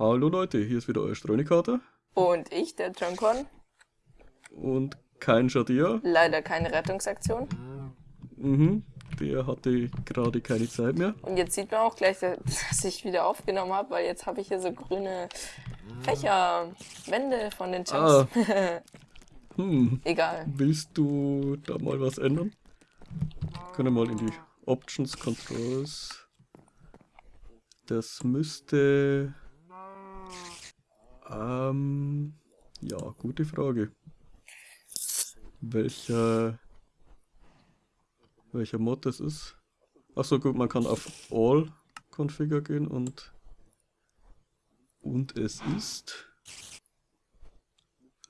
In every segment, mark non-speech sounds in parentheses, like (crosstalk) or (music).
Hallo Leute, hier ist wieder euer Streunikkater. Und ich, der John Und kein Shadia. Leider keine Rettungsaktion. Mhm, der hatte gerade keine Zeit mehr. Und jetzt sieht man auch gleich, (laughs) dass ich wieder aufgenommen habe, weil jetzt habe ich hier so grüne Fächer, Wände von den Chunks. Ah. (laughs) Hm, Egal. willst du da mal was ändern? Können wir mal in die Options Controls. Das müsste... Ähm, ja, gute Frage. Welcher... Welcher Mod das ist? Achso gut, man kann auf All Configure gehen und... Und es ist...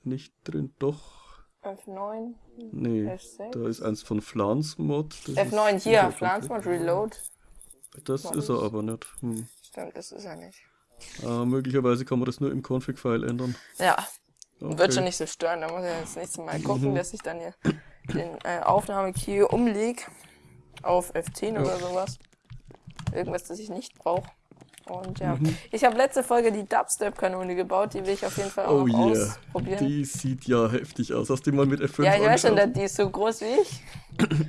Nicht drin, doch... F9, Nee, F6. da ist eins von Flans Mod. das F9 ist hier, sicher Pflanzmod Reload. Das ist er aber nicht. Hm. Stimmt, das ist er nicht. Äh, möglicherweise kann man das nur im Config-File ändern. Ja, Okay. wird schon nicht so stören. Da muss ich jetzt nächstes Mal (laughs) gucken, Mhm. dass ich dann hier den äh, Aufnahmekey umlege auf F10 oder sowas. Irgendwas, das ich nicht brauche. Und ja, Mhm. ich habe letzte Folge die Dubstep-Kanone gebaut, die will ich auf jeden Fall auch Oh noch yeah, ausprobieren. die sieht ja heftig aus. Hast du die mal mit F5 ja, ich weiß schon, die ist so groß wie ich.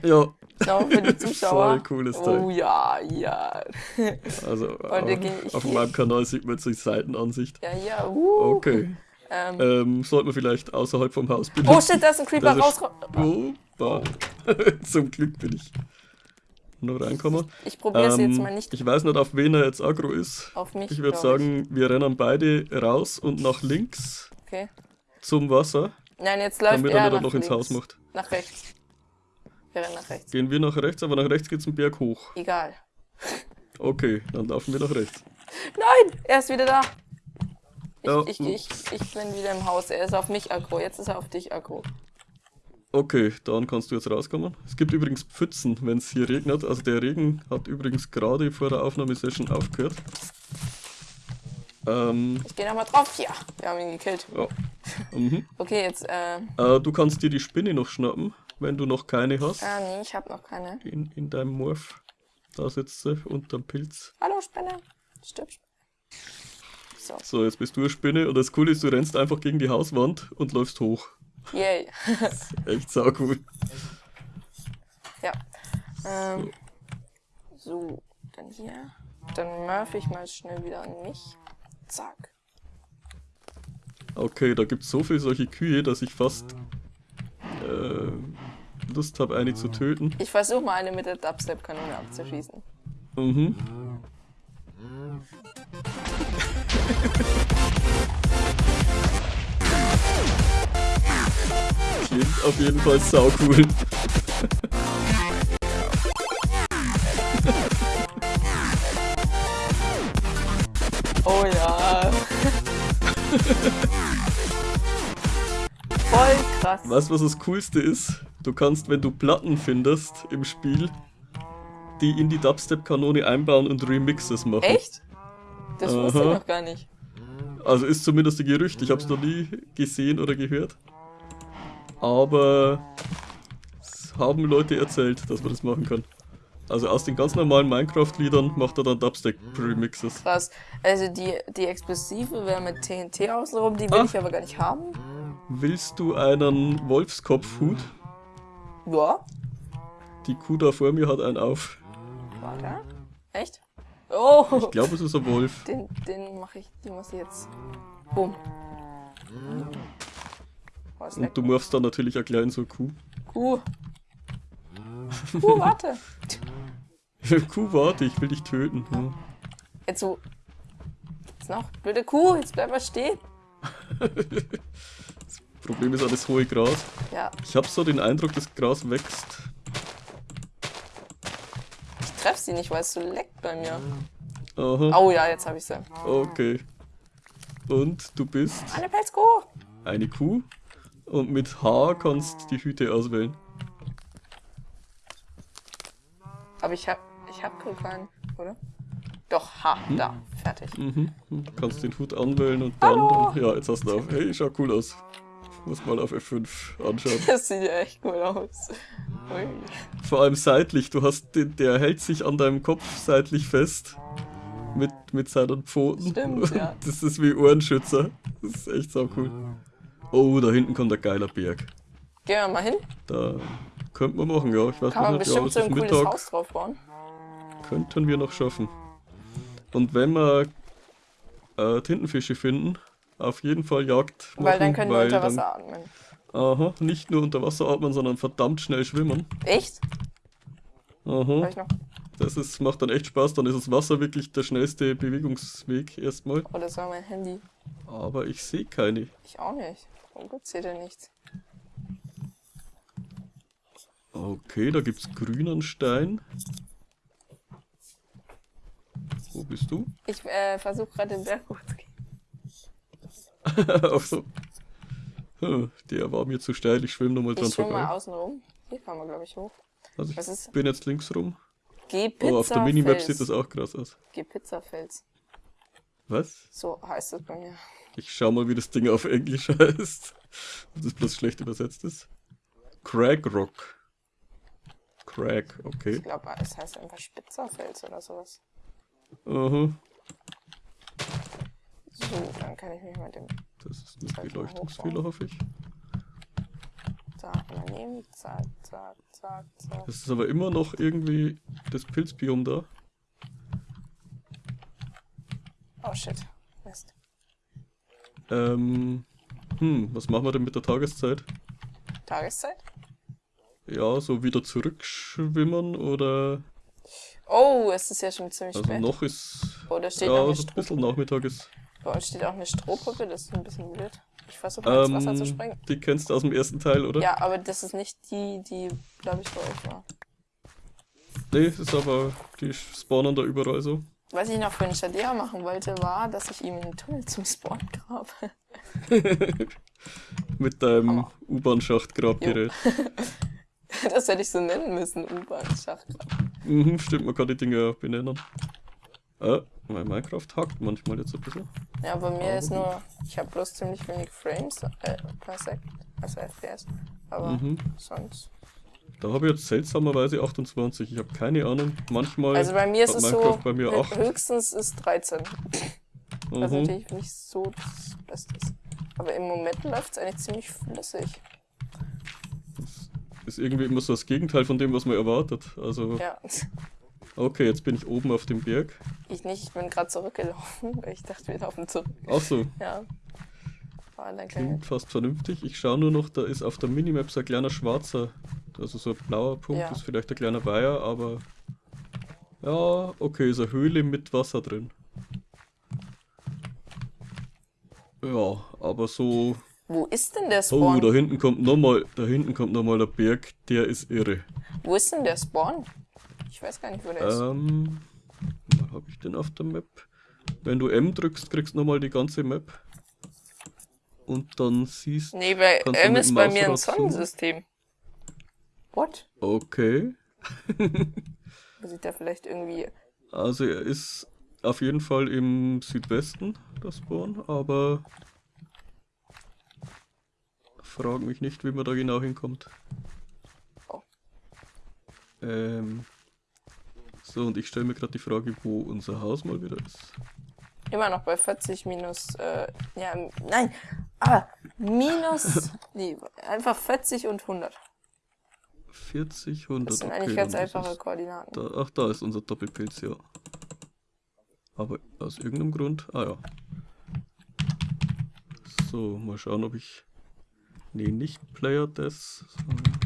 Ja, Genau, für die (laughs) Zuschauer. Voll cooles Teil. Oh ja, ja. (laughs) also (laughs) auf, ich- auf meinem Kanal sieht man jetzt die Seitenansicht. Ja, ja, uh. Okay. Ähm, Ähm, sollten wir vielleicht außerhalb vom Haus benutzen. oh shit, da ist ein Creeper raus. Oh. Zum Glück bin ich noch reinkommen. Ich probiere es jetzt Ähm, mal nicht Ich weiß nicht, auf wen er jetzt aggro ist. auf mich. Ich würde sagen, wir rennen beide raus und nach links Okay. zum Wasser, Nein, jetzt läuft damit er er nach noch ins links. Haus macht. Nach rechts. Wir rennen nach rechts. Gehen wir nach rechts, aber nach rechts geht's einen Berg hoch. Egal. Okay, dann laufen wir nach rechts. Nein, er ist wieder da. Ich, Ja, ich, ich, ich bin wieder im Haus. Er ist auf mich aggro. Jetzt ist er auf dich aggro. Okay, dann kannst du jetzt rauskommen. Es gibt übrigens Pfützen, wenn es hier regnet. Also der Regen hat übrigens gerade vor der Aufnahmesession aufgehört. Ähm, Ich gehe nochmal drauf. Ja, wir haben ihn gekillt. ja. Mhm. Okay, jetzt, äh, Äh, du kannst dir die Spinne noch schnappen, wenn du noch keine hast. ah, nee, ich habe noch keine. In, in deinem Morph. Da sitzt sie unterm Pilz. Hallo, Spinne. Stirb. So, So, jetzt bist du eine Spinne und das Coole ist, du rennst einfach gegen die Hauswand und läufst hoch. yay. (laughs) Echt sau cool. ja. Ähm, so, dann hier. Dann murph ich mal schnell wieder an mich. Zack. Okay, da gibt es so viele solche Kühe, dass ich fast äh, Lust habe, eine zu töten. Ich versuche mal eine mit der Dubstep-Kanone abzuschießen. Mhm. Klingt auf jeden Fall sau cool. Oh ja. (laughs) Krass. Weißt du, was das Coolste ist? Du kannst, wenn du Platten findest im Spiel, die in die Dubstep-Kanone einbauen und Remixes machen. Echt? Das wusste ich Aha. noch gar nicht. Also ist zumindest ein Gerücht, ich habe es noch nie gesehen oder gehört. Aber es haben Leute erzählt, dass man das machen kann. Also aus den ganz normalen Minecraft-Liedern macht er dann Dubstep-Remixes. Krass. Also die, die Explosive wäre mit TNT außenrum, die will Ah. ich aber gar nicht haben. Willst du einen Wolfskopfhut? Ja. Die Kuh da vor mir hat einen auf. Warte. Echt? Oh! Ich glaube, es ist ein Wolf. Den, den mache ich, die muss ich jetzt. Bumm. Oh. Und du machst dann natürlich auch klein so Kuh. Kuh. Kuh, warte. (laughs) Kuh, warte, ich will dich töten. Hm. Jetzt so. Jetzt noch. Blöde Kuh, jetzt bleib mal stehen. (laughs) Problem ist auch das hohe Gras. Ja, Ich habe so den Eindruck, das Gras wächst. ich treff sie nicht, weil es so leckt bei mir. Aha, Oh ja, jetzt habe ich sie. okay. Und du bist Eine Pelzkuh. eine Kuh und mit H kannst die Hüte auswählen. Aber ich hab, ich hab keinen, oder? Doch, ha, da, fertig. Mhm. Du kannst den Hut anwählen und dann, Hallo. ja, jetzt hast du auf. Hey, schaut cool aus. Muss mal auf F5 anschauen. (laughs) Das sieht ja echt cool aus. Ui. Vor allem seitlich. Du hast den, der hält sich an deinem Kopf seitlich fest. Mit mit seinen Pfoten. Stimmt, (laughs) ja. Das ist wie Ohrenschützer. Das ist echt so cool. Oh, da hinten kommt ein geiler Berg. Gehen wir mal hin. Da könnte man machen, ja. Ich weiß Kann man nicht, ja, bestimmt es so ein cooles Mittag. Haus drauf bauen. Könnten wir noch schaffen. Und wenn wir äh, Tintenfische finden, auf jeden Fall Jagd machen, Weil dann können wir unter dann- Wasser atmen. Aha, nicht nur unter Wasser atmen, sondern verdammt schnell schwimmen. Echt? Aha, das ist, macht dann echt Spaß, dann ist das Wasser wirklich der schnellste Bewegungsweg erstmal. Oh, das war mein Handy. Aber ich sehe keine. Ich auch nicht. Warum gibt's hier denn nichts? Okay, da gibt's grünen Stein. Wo bist du? Ich äh, versuche gerade den Berg hochzugehen. (laughs) Der war mir zu steil, ich schwimme nochmal dran Ich schwimme mal vorbei. außen rum. Hier kann man, glaube ich, hoch. Also Was ich ist- bin jetzt links rum. Geh Pizza Oh, auf der Minimap sieht das auch krass aus. Geh Pizzafels. Was? So heißt es bei mir. Ich schau mal, wie das Ding auf Englisch (laughs) heißt. Ob das bloß schlecht übersetzt ist. Crag Rock. Crag, okay. Ich glaube, es heißt einfach Spitzerfels oder sowas. Aha. So, dann kann ich mich mit dem Das ist ein Beleuchtungsfehler, hoffe ich. Zack mal nehmen. Zack, zack, zack, zack. Es ist aber immer noch irgendwie das Pilzbiom da. Oh shit. Mist. Ähm, hm, was machen wir denn mit der Tageszeit? Tageszeit? Ja, so wieder zurückschwimmen oder. Oh, es ist ja schon ziemlich Also spät. noch ist. Oh, da steht Ja, noch so ein bisschen. Nachmittag ist. Bei uns steht auch eine Strohpuppe, das ist ein bisschen blöd. Ich versuche mal ins Wasser zu Ähm, springen. die kennst du aus dem ersten Teil, oder? Ja, aber das ist nicht die, die, glaube ich, bei euch war. Nee, das ist aber. Die spawnen da überall so. Was ich noch für einen Shadea machen wollte, war, dass ich ihm einen Tunnel zum Spawn grabe. (laughs) Mit deinem. U-Bahn-Schachtgrabgerät. (laughs) Das hätte ich so nennen müssen, U-Bahn-Schacht. Mhm, stimmt, man kann die Dinge auch benennen. Äh, mein Minecraft hackt manchmal jetzt ein bisschen. Ja, bei mir Aber ist nur, ich habe bloß ziemlich wenig Frames äh, per Sek, also FPS. Aber Mhm. sonst. Da habe ich jetzt seltsamerweise 28. Ich habe keine Ahnung. Manchmal Also bei mir ist es Minecraft so, bei mir hö- 8. höchstens ist 13. Was Mhm. natürlich nicht so das Beste ist. Aber im Moment läuft es eigentlich ziemlich flüssig. Ist irgendwie immer so das Gegenteil von dem, was man erwartet. Also, Ja, okay, jetzt bin ich oben auf dem Berg. ich nicht, ich bin gerade zurückgelaufen, weil (laughs) ich dachte, wir laufen zurück. Ach so, Ja. War kleine klingt fast vernünftig. Ich schaue nur noch, da ist auf der Minimap so ein kleiner schwarzer, also so ein blauer Punkt, Ja. ist vielleicht ein kleiner Weiher, aber ja, okay, ist eine Höhle mit Wasser drin. Ja, aber so. Wo ist denn der Oh, Spawn? da hinten kommt nochmal, da hinten kommt nochmal der Berg, der ist irre. Wo ist denn der Spawn? Ich weiß gar nicht, wo der ist. Ähm, wo habe ich den auf der Map? Wenn du M drückst, kriegst du nochmal die ganze Map. Und dann siehst Nee, bei du M ist bei mir ein? Sonnensystem. What? Okay. (laughs) Ich da vielleicht irgendwie. Also er ist auf jeden Fall im Südwesten, das Spawn, aber frag mich nicht, wie man da genau hinkommt. Oh. Ähm, so, und ich stelle mir gerade die Frage, wo unser Haus mal wieder ist. Immer noch bei 40 minus. Äh, ja, nein. Ah, minus. (laughs) nee, einfach 40 und 100. 40, 100, Das sind okay, eigentlich ganz einfache Koordinaten. Da, ach, da ist unser Doppelpilz, ja. Aber aus irgendeinem Grund. Ah ja. So, mal schauen, ob ich. Nee, nicht Player Death. sondern-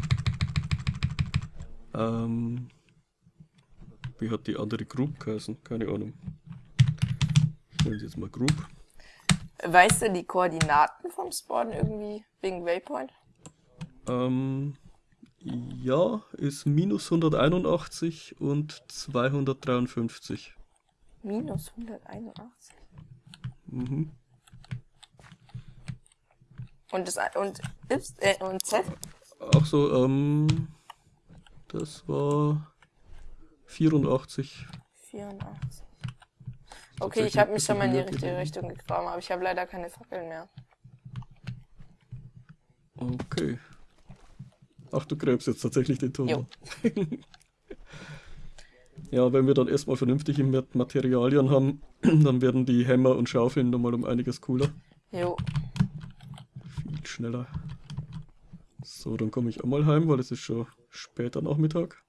Ähm. Wie hat die andere Group geheißen? Keine Ahnung. Ich nenne sie jetzt mal Group. Weißt du die Koordinaten vom Spawn irgendwie wegen Waypoint? Ähm. Ja, ist minus 181 und 253. Minus 181. Mhm. Und, das, und, Y, äh, und Z? Ach so, ähm, das war 84. 84. Okay, ich habe mich schon mal in die richtige Richtung gegraben, aber ich habe leider keine Fackeln mehr. Okay. Ach, du gräbst jetzt tatsächlich den Tunnel. (laughs) Ja, wenn wir dann erstmal vernünftige Mat- Materialien haben, (clears throat) dann werden die Hämmer und Schaufeln nochmal um einiges cooler. Jo. Viel schneller. So, dann komme ich auch mal heim, weil es ist schon später Nachmittag.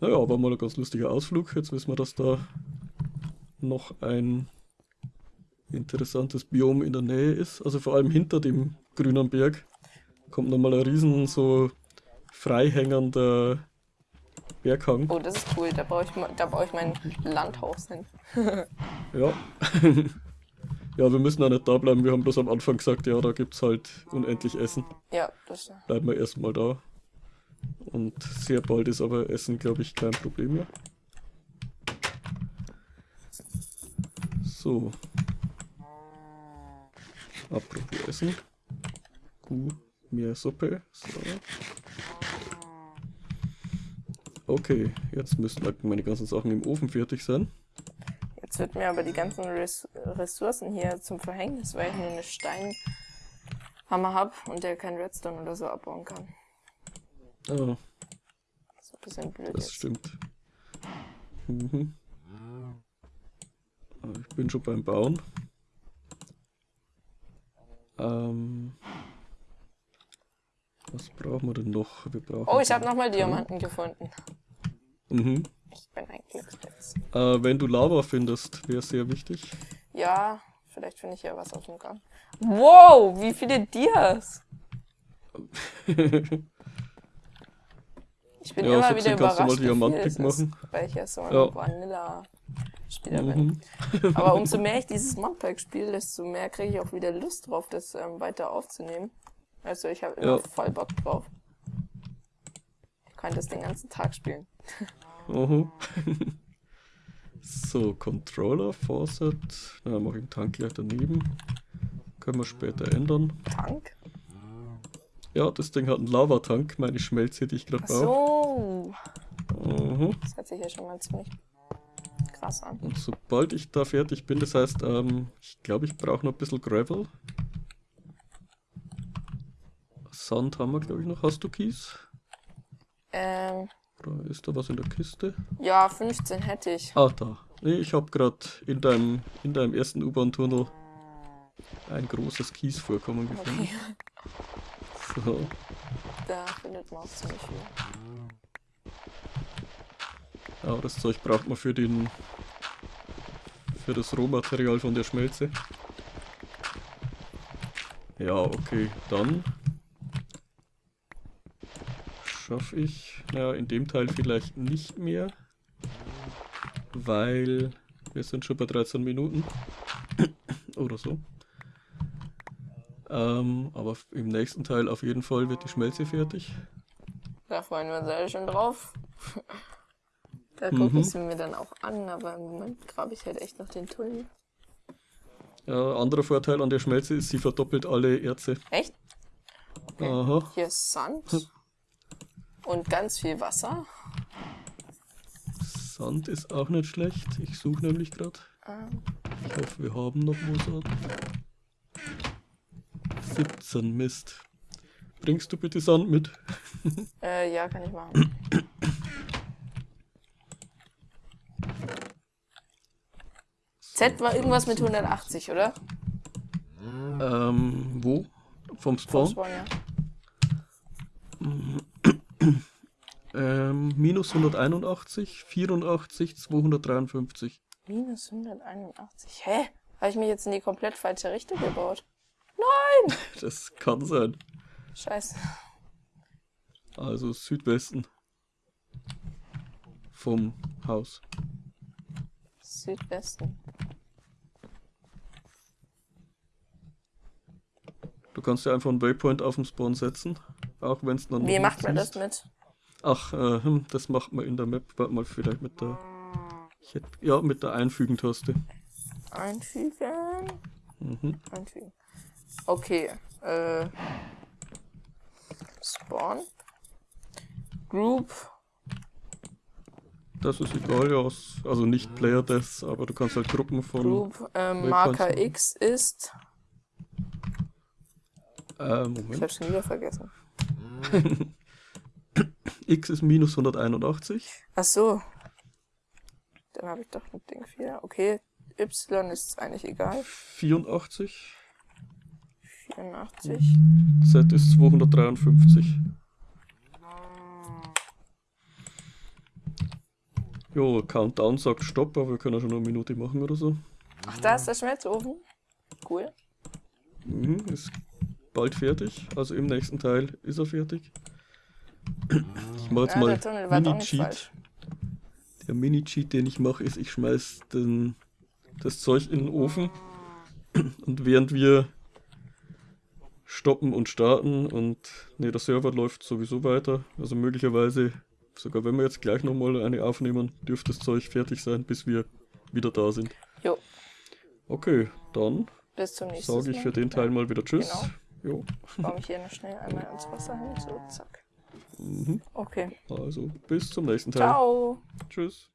Naja, war mal ein ganz lustiger Ausflug. Jetzt wissen wir, dass da noch ein interessantes Biom in der Nähe ist. Also vor allem hinter dem grünen Berg kommt nochmal ein riesen so freihängender Berghang. Oh, das ist cool. Da baue ich, da baue ich mein Landhaus hin. (laughs) Ja. (laughs) ja, wir müssen auch nicht da bleiben. Wir haben bloß am Anfang gesagt, ja, da gibt's halt unendlich Essen. Ja, das Bleiben wir erstmal da. Und sehr bald ist aber Essen, glaube ich, kein Problem mehr. So. Apropos Essen. Uh, mehr Suppe. So. Okay, jetzt müssten halt meine ganzen Sachen im Ofen fertig sein. Jetzt wird mir aber die ganzen Res Ressourcen hier zum Verhängnis, weil ich nur eine Steinhammer habe und der kein Redstone oder so abbauen kann. Ah, Das ist ein bisschen blöd das jetzt. stimmt. Mhm. Ah, Ich bin schon beim Bauen. Ähm, was brauchen wir denn noch? Wir brauchen Oh, ich habe nochmal Diamanten gefunden. Mhm. Ich bin ein Glückspilz. Äh, wenn du Lava findest, wäre sehr wichtig. Ja, vielleicht finde ich ja was auf dem Gang. Wow, wie viele Dias! (laughs) Ich bin Ja, immer so wieder überrascht, wie viel es ist, machen. weil ich ja so ein Ja. Vanilla-Spieler bin. Mhm. (laughs) Aber umso mehr ich dieses Modpack spiele, desto mehr kriege ich auch wieder Lust drauf, das ähm, weiter aufzunehmen. Also ich habe immer Ja. voll Bock drauf. Ich könnte das den ganzen Tag spielen. (laughs) Mhm. (laughs) so, Controller, Faucet. Na, mache ich den Tank gleich daneben. Können wir später ändern. Tank? Ja, das Ding hat einen Lavatank, meine Schmelze, die ich gerade Ach baue. So. Mhm. Das hört sich ja schon mal ziemlich krass an. Und sobald ich da fertig bin, das heißt, ähm, ich glaube, ich brauche noch ein bisschen Gravel. Sand haben wir, glaube ich, noch. Hast du Kies? Ähm, Oder ist da was in der Kiste? ja, 15 hätte ich. Ah, da. Nee, ich habe gerade in deinem, in deinem ersten U-Bahn-Tunnel ein großes Kiesvorkommen gefunden. Okay, So. da findet man auch ziemlich viel. Ja, das Zeug braucht man für den für das Rohmaterial von der Schmelze. Ja, okay, dann schaffe ich, naja, in dem Teil vielleicht nicht mehr, weil wir sind schon bei 13 Minuten (coughs) oder so. Ähm, aber im nächsten Teil auf jeden Fall wird die Schmelze fertig. Da freuen wir uns alle schon drauf. Da gucke Mhm. ich sie mir dann auch an, aber im Moment grabe ich halt echt noch den Tunnel. Ja, anderer Vorteil an der Schmelze ist, sie verdoppelt alle Erze. Echt? Okay. Aha. Hier ist Sand und ganz viel Wasser. Sand ist auch nicht schlecht. Ich suche nämlich gerade. Ähm, Ich hoffe, wir haben noch Mosat. 17 Mist. Bringst du bitte Sand mit? äh, ja, kann ich machen. (clears throat) Z war irgendwas mit 180, oder? Ähm, wo? Vom Spawn? Spawn, ja. (clears throat) Ähm, minus 181, 84, 253. Minus 181. Hä? Habe ich mich jetzt in die komplett falsche Richtung gebaut? (laughs) Das kann sein. Scheiße. Also Südwesten. Vom Haus. Südwesten. Du kannst ja einfach einen Waypoint auf den Spawn setzen. Auch wenn es dann. Wie noch macht nicht man das mit? Ach, äh, hm, das macht man in der Map. Warte mal, vielleicht mit der. Ich hätte, ja, mit der Einfügen-Taste. Einfügen. Mhm. Einfügen. Okay. Äh. Spawn. Group. Das ist egal, ja. Also nicht Player Deaths, aber du kannst halt Gruppen von. Group. Ähm, Marker. X ist. Äh, Ich Moment. hab schon wieder vergessen. (laughs) X ist minus 181. Ach so. Dann habe ich doch ein Ding 4. Okay, Y ist eigentlich egal. 84. 84. Z ist 253. Jo, Countdown sagt Stopp, aber wir können ja schon eine Minute machen oder so. Ach, da ist der Schmelzofen. Cool. Mhm, ist bald fertig. Also im nächsten Teil ist er fertig. Ich mache jetzt Ja, mal Mini-Cheat. Der Mini-Cheat, den ich mache, ist, ich schmeiß den, das Zeug in den Ofen und während wir stoppen und starten und ne, der Server läuft sowieso weiter, also möglicherweise, sogar wenn wir jetzt gleich nochmal eine aufnehmen, dürfte das Zeug fertig sein, bis wir wieder da sind. Jo, Okay, dann sage ich für den Teil mal wieder Tschüss. Genau. Jo, Baue ich hier noch schnell einmal ans Wasser hin. So, zack. mhm. Okay. also bis zum nächsten Teil. Ciao. Tschüss.